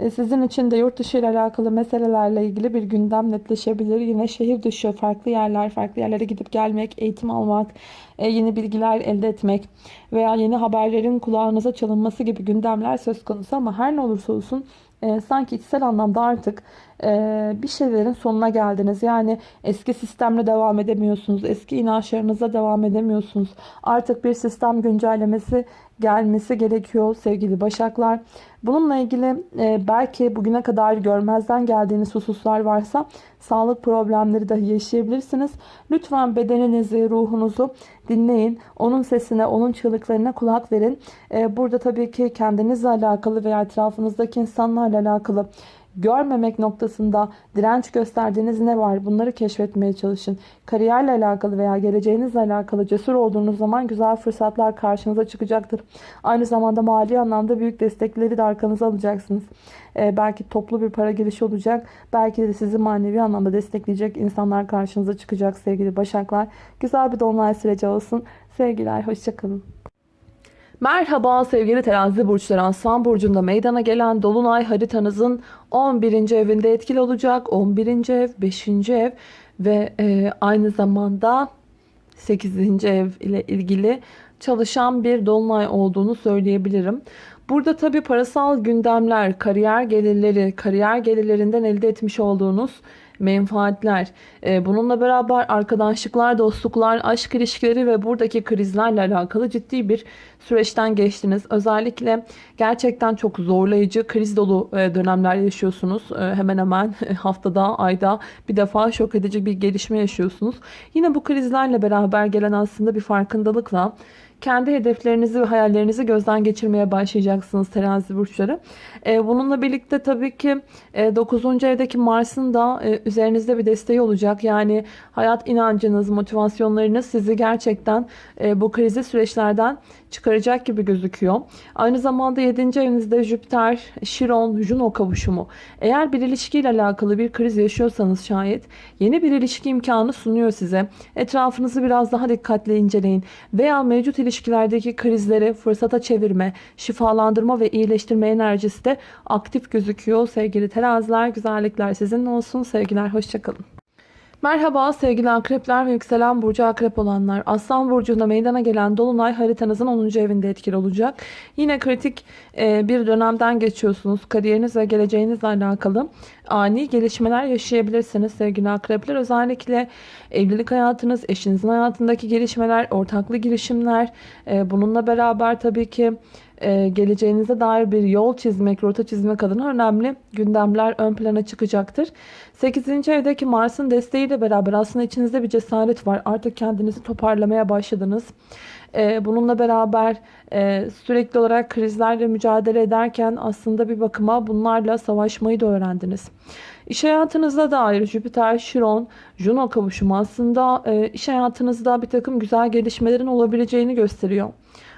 sizin için de yurt dışı ile alakalı meselelerle ilgili bir gündem netleşebilir. Yine şehir dışı farklı yerler, farklı yerlere gidip gelmek, eğitim almak, e, yeni bilgiler elde etmek veya yeni haberlerin kulağınıza çalınması gibi gündemler söz konusu ama her ne olursa olsun e, sanki içsel anlamda artık e, bir şeylerin sonuna geldiniz. Yani eski sistemle devam edemiyorsunuz. Eski inançlarınıza devam edemiyorsunuz. Artık bir sistem güncellemesi gelmesi gerekiyor sevgili başaklar. Bununla ilgili e, belki bugüne kadar görmezden geldiğiniz hususlar varsa sağlık problemleri dahi yaşayabilirsiniz. Lütfen bedeninizi, ruhunuzu dinleyin. Onun sesine, onun çığlıklarına kulak verin. E, burada tabii ki kendinizle alakalı veya etrafınızdaki insanlarla alakalı görmemek noktasında direnç gösterdiğiniz ne var? Bunları keşfetmeye çalışın. Kariyerle alakalı veya geleceğinizle alakalı cesur olduğunuz zaman güzel fırsatlar karşınıza çıkacaktır. Aynı zamanda mali anlamda büyük destekleri de arkanıza alacaksınız. Ee, belki toplu bir para girişi olacak. Belki de sizi manevi anlamda destekleyecek insanlar karşınıza çıkacak sevgili başaklar. Güzel bir dolunay süreci olsun. Sevgiler, hoşçakalın. Merhaba sevgili terazi burçları aslan burcunda meydana gelen dolunay haritanızın 11. evinde etkili olacak. 11. ev, 5. ev ve e, aynı zamanda 8. ev ile ilgili çalışan bir dolunay olduğunu söyleyebilirim. Burada tabi parasal gündemler, kariyer gelirleri, kariyer gelirlerinden elde etmiş olduğunuz menfaatler, e, bununla beraber arkadaşlıklar, dostluklar, aşk ilişkileri ve buradaki krizlerle alakalı ciddi bir süreçten geçtiniz. Özellikle gerçekten çok zorlayıcı, kriz dolu e, dönemler yaşıyorsunuz. E, hemen hemen *laughs* haftada, ayda bir defa şok edici bir gelişme yaşıyorsunuz. Yine bu krizlerle beraber gelen aslında bir farkındalıkla kendi hedeflerinizi ve hayallerinizi gözden geçirmeye başlayacaksınız terazi burçları. Ee, bununla birlikte tabii ki 9. E, evdeki Mars'ın da e, üzerinizde bir desteği olacak. Yani hayat inancınız, motivasyonlarınız sizi gerçekten e, bu krizi süreçlerden çıkaracak gibi gözüküyor. Aynı zamanda 7. evinizde Jüpiter, Şiron, Juno kavuşumu. Eğer bir ilişkiyle alakalı bir kriz yaşıyorsanız şayet yeni bir ilişki imkanı sunuyor size. Etrafınızı biraz daha dikkatli inceleyin. Veya mevcut ilişkilerdeki krizleri fırsata çevirme, şifalandırma ve iyileştirme enerjisi de aktif gözüküyor. Sevgili teraziler, güzellikler sizinle olsun. Sevgiler, hoşçakalın. Merhaba sevgili akrepler ve yükselen burcu akrep olanlar. Aslan burcunda meydana gelen dolunay haritanızın 10. evinde etkili olacak. Yine kritik e, bir dönemden geçiyorsunuz. Kariyeriniz ve geleceğinizle alakalı ani gelişmeler yaşayabilirsiniz sevgili akrepler. Özellikle evlilik hayatınız, eşinizin hayatındaki gelişmeler, ortaklı girişimler, e, bununla beraber tabii ki e, geleceğinize dair bir yol çizmek, rota çizmek adına önemli gündemler ön plana çıkacaktır. 8. evdeki Mars'ın desteğiyle beraber aslında içinizde bir cesaret var. Artık kendinizi toparlamaya başladınız. E, bununla beraber e, sürekli olarak krizlerle mücadele ederken aslında bir bakıma bunlarla savaşmayı da öğrendiniz. İş hayatınızda dair Jüpiter, Şiron, Juno kavuşumu aslında e, iş hayatınızda bir takım güzel gelişmelerin olabileceğini gösteriyor.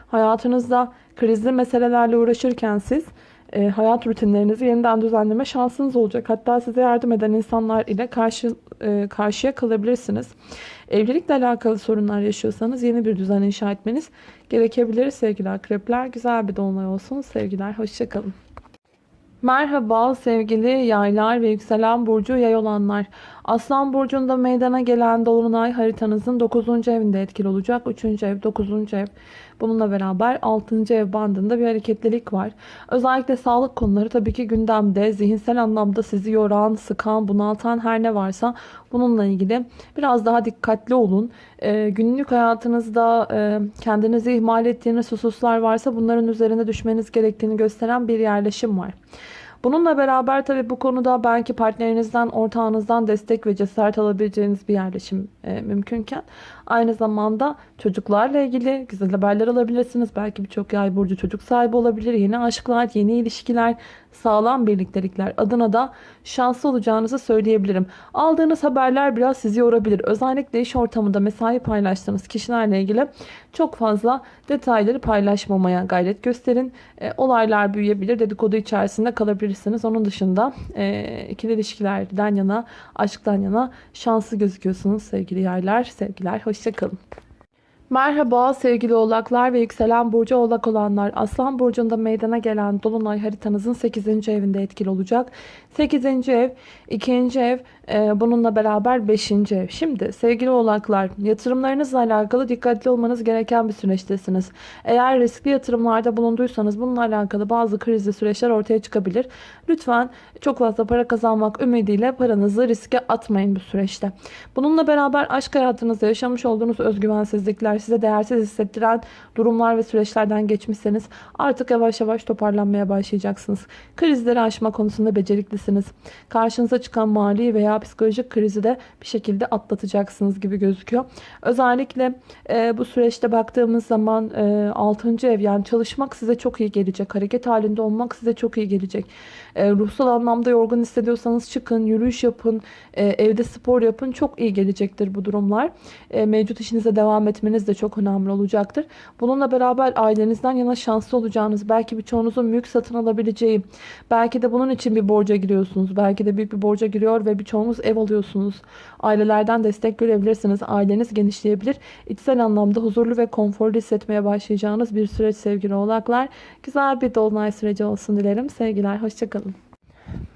Hayatınızda krizli meselelerle uğraşırken siz e, hayat rutinlerinizi yeniden düzenleme şansınız olacak. Hatta size yardım eden insanlar ile karşı e, karşıya kalabilirsiniz. Evlilikle alakalı sorunlar yaşıyorsanız yeni bir düzen inşa etmeniz gerekebilir sevgili akrepler. Güzel bir dolunay olsun. Sevgiler, hoşçakalın. Merhaba sevgili yaylar ve yükselen burcu yay olanlar. Aslan burcunda meydana gelen dolunay haritanızın 9. evinde etkili olacak. 3. ev, 9. ev. Bununla beraber 6. ev bandında bir hareketlilik var. Özellikle sağlık konuları tabii ki gündemde. Zihinsel anlamda sizi yoran, sıkan, bunaltan her ne varsa bununla ilgili biraz daha dikkatli olun. Ee, günlük hayatınızda e, kendinizi ihmal ettiğiniz hususlar varsa bunların üzerine düşmeniz gerektiğini gösteren bir yerleşim var. Bununla beraber tabii bu konuda belki partnerinizden, ortağınızdan destek ve cesaret alabileceğiniz bir yerleşim e, mümkünken aynı zamanda çocuklarla ilgili güzel haberler alabilirsiniz. Belki birçok yay burcu çocuk sahibi olabilir. Yeni aşklar, yeni ilişkiler, sağlam birliktelikler adına da şanslı olacağınızı söyleyebilirim. Aldığınız haberler biraz sizi yorabilir. Özellikle iş ortamında mesai paylaştığınız kişilerle ilgili çok fazla detayları paylaşmamaya gayret gösterin. E, olaylar büyüyebilir, dedikodu içerisinde kalabilirsiniz. Onun dışında e, ikili ilişkilerden yana, aşktan yana şanslı gözüküyorsunuz sevgili yaylar, sevgiler. Hoşçakalın. Merhaba sevgili oğlaklar ve yükselen burcu oğlak olanlar. Aslan burcunda meydana gelen dolunay haritanızın 8. evinde etkili olacak. 8. ev, 2. ev, e, bununla beraber 5. ev. Şimdi sevgili oğlaklar yatırımlarınızla alakalı dikkatli olmanız gereken bir süreçtesiniz. Eğer riskli yatırımlarda bulunduysanız bununla alakalı bazı krizli süreçler ortaya çıkabilir. Lütfen çok fazla para kazanmak ümidiyle paranızı riske atmayın bu süreçte. Bununla beraber aşk hayatınızda yaşamış olduğunuz özgüvensizlikler, size değersiz hissettiren durumlar ve süreçlerden geçmişseniz artık yavaş yavaş toparlanmaya başlayacaksınız. Krizleri aşma konusunda beceriklisiniz. Karşınıza çıkan mali veya psikolojik krizi de bir şekilde atlatacaksınız gibi gözüküyor. Özellikle e, bu süreçte baktığımız zaman e, 6. ev yani çalışmak size çok iyi gelecek. Hareket halinde olmak size çok iyi gelecek. E, ruhsal anlamda yorgun hissediyorsanız çıkın, yürüyüş yapın, e, evde spor yapın. Çok iyi gelecektir bu durumlar. E, mevcut işinize devam etmeniz de çok önemli olacaktır. Bununla beraber ailenizden yana şanslı olacağınız, belki birçoğunuzun mülk satın alabileceği, belki de bunun için bir borca giriyorsunuz. Belki de büyük bir borca giriyor ve birçoğunuz ev alıyorsunuz. Ailelerden destek görebilirsiniz. Aileniz genişleyebilir. İçsel anlamda huzurlu ve konforlu hissetmeye başlayacağınız bir süreç sevgili oğlaklar. Güzel bir dolunay süreci olsun dilerim. Sevgiler, hoşçakalın.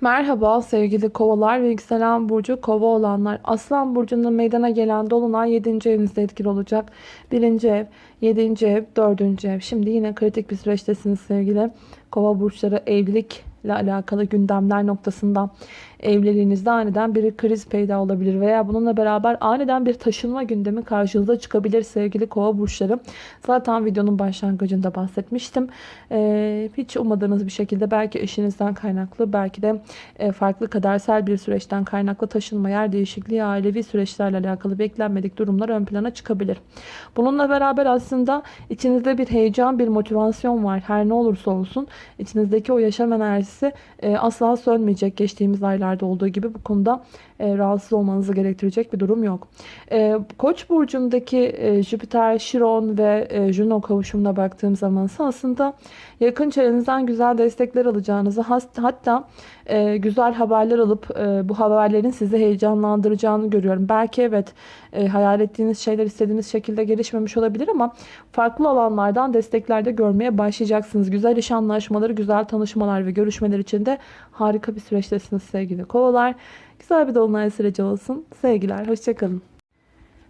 Merhaba sevgili kovalar ve yükselen burcu kova olanlar. Aslan burcunda meydana gelen dolunay 7. evinizde etkili olacak. 1. ev, 7. ev, 4. ev. Şimdi yine kritik bir süreçtesiniz sevgili kova burçları evlilik ile alakalı gündemler noktasında evliliğinizde aniden bir kriz peyda olabilir veya bununla beraber aniden bir taşınma gündemi karşınıza çıkabilir sevgili kova burçları. Zaten videonun başlangıcında bahsetmiştim. Ee, hiç ummadığınız bir şekilde belki eşinizden kaynaklı belki de e, farklı kadersel bir süreçten kaynaklı taşınma, yer değişikliği, ailevi süreçlerle alakalı beklenmedik durumlar ön plana çıkabilir. Bununla beraber aslında içinizde bir heyecan, bir motivasyon var. Her ne olursa olsun içinizdeki o yaşam enerjisi e, asla sönmeyecek. Geçtiğimiz aylarda olduğu gibi bu konuda e, rahatsız olmanızı gerektirecek bir durum yok. E, Koç burcundaki e, Jüpiter, Şiron ve e, Juno kavuşumuna baktığım zaman aslında yakın çevrenizden güzel destekler alacağınızı hatta e, güzel haberler alıp e, bu haberlerin sizi heyecanlandıracağını görüyorum. Belki evet e, hayal ettiğiniz şeyler istediğiniz şekilde gelişmemiş olabilir ama farklı alanlardan destekler de görmeye başlayacaksınız. Güzel iş anlaşmaları, güzel tanışmalar ve görüşmeler için de harika bir süreçtesiniz sevgili kovalar. Güzel bir dolunay süreci olsun. Sevgiler, hoşçakalın.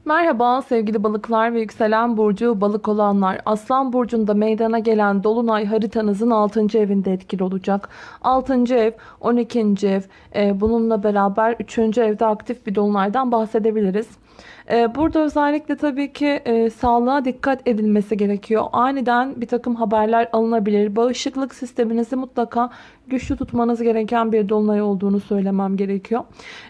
Merhaba sevgili balıklar ve yükselen burcu balık olanlar. Aslan burcunda meydana gelen dolunay haritanızın 6. evinde etkili olacak. 6. ev, 12. ev, e, bununla beraber 3. evde aktif bir dolunaydan bahsedebiliriz. Ee, burada özellikle tabii ki e, sağlığa dikkat edilmesi gerekiyor. Aniden bir takım haberler alınabilir. Bağışıklık sisteminizi mutlaka güçlü tutmanız gereken bir dolunay olduğunu söylemem gerekiyor.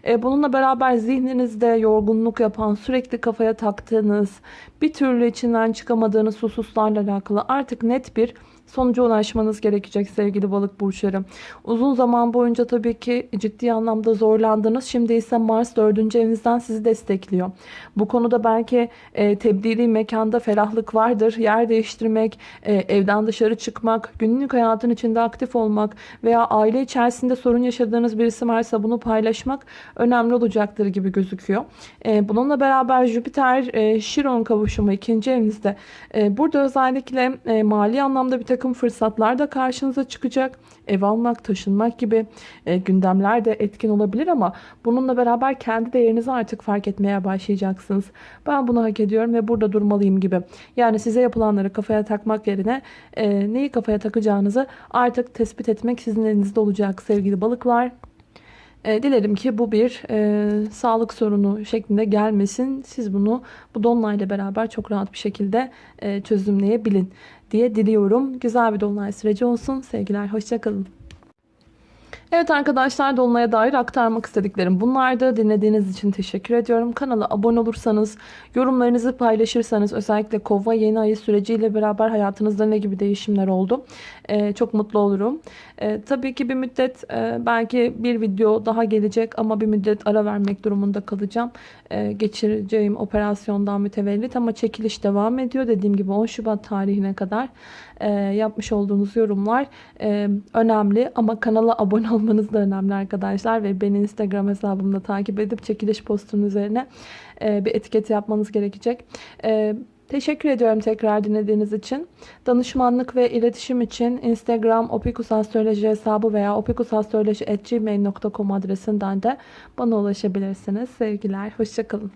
E, bununla beraber zihninizde yorgunluk yapan, sürekli kafaya taktığınız, bir türlü içinden çıkamadığınız hususlarla alakalı artık net bir sonuca ulaşmanız gerekecek sevgili balık burçları. Uzun zaman boyunca tabii ki ciddi anlamda zorlandınız. Şimdi ise Mars 4. evinizden sizi destekliyor. Bu konuda belki e, tebdili mekanda ferahlık vardır. Yer değiştirmek, e, evden dışarı çıkmak, günlük hayatın içinde aktif olmak veya aile içerisinde sorun yaşadığınız birisi varsa bunu paylaşmak önemli olacaktır gibi gözüküyor. E, bununla beraber Jüpiter e, Şiron kavuşumu ikinci evinizde. E, burada özellikle e, mali anlamda bir takım takım fırsatlar da karşınıza çıkacak. Ev almak, taşınmak gibi e, gündemler de etkin olabilir ama bununla beraber kendi değerinizi artık fark etmeye başlayacaksınız. Ben bunu hak ediyorum ve burada durmalıyım gibi. Yani size yapılanları kafaya takmak yerine e, neyi kafaya takacağınızı artık tespit etmek sizin elinizde olacak sevgili balıklar. E, dilerim ki bu bir e, sağlık sorunu şeklinde gelmesin. Siz bunu bu dolunayla beraber çok rahat bir şekilde e, çözümleyebilin diye diliyorum. Güzel bir dolunay süreci olsun. Sevgiler, hoşçakalın. Evet arkadaşlar Dolunay'a dair aktarmak istediklerim bunlardı. Dinlediğiniz için teşekkür ediyorum. Kanala abone olursanız, yorumlarınızı paylaşırsanız özellikle kova yeni ayı süreciyle beraber hayatınızda ne gibi değişimler oldu ee, çok mutlu olurum. Ee, tabii ki bir müddet e, belki bir video daha gelecek ama bir müddet ara vermek durumunda kalacağım. Ee, geçireceğim operasyondan mütevellit ama çekiliş devam ediyor. Dediğim gibi 10 Şubat tarihine kadar e, yapmış olduğunuz yorumlar e, önemli ama kanala abone olmanız da önemli arkadaşlar ve beni Instagram hesabımda takip edip çekiliş postunun üzerine e, bir etiket yapmanız gerekecek. E, Teşekkür ediyorum tekrar dinlediğiniz için. Danışmanlık ve iletişim için Instagram opikusastroloji hesabı veya opikusastroloji.gmail.com adresinden de bana ulaşabilirsiniz. Sevgiler, hoşçakalın.